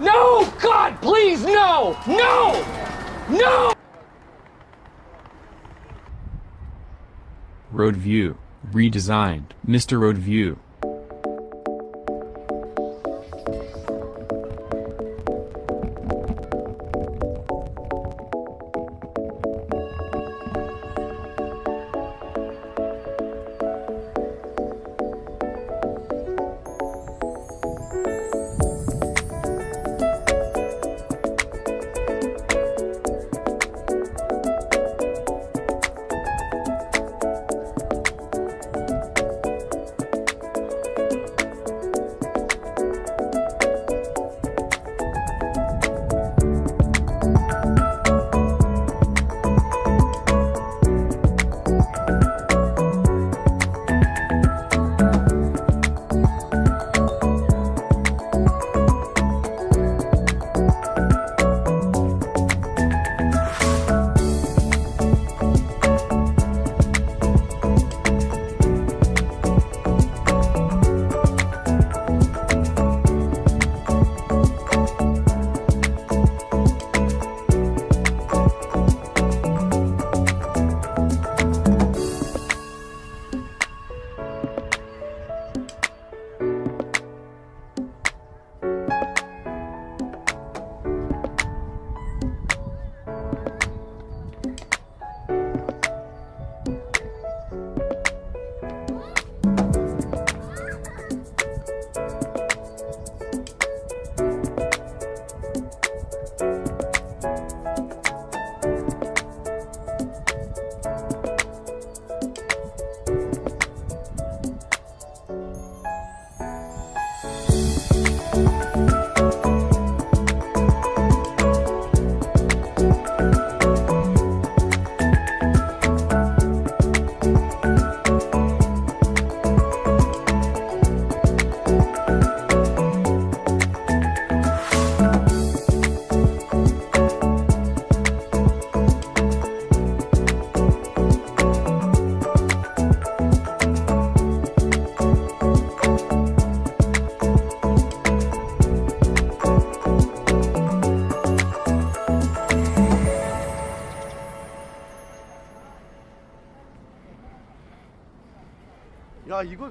No! God, please, no! No! No! Road View, redesigned. Mr. Road View. 아, 이거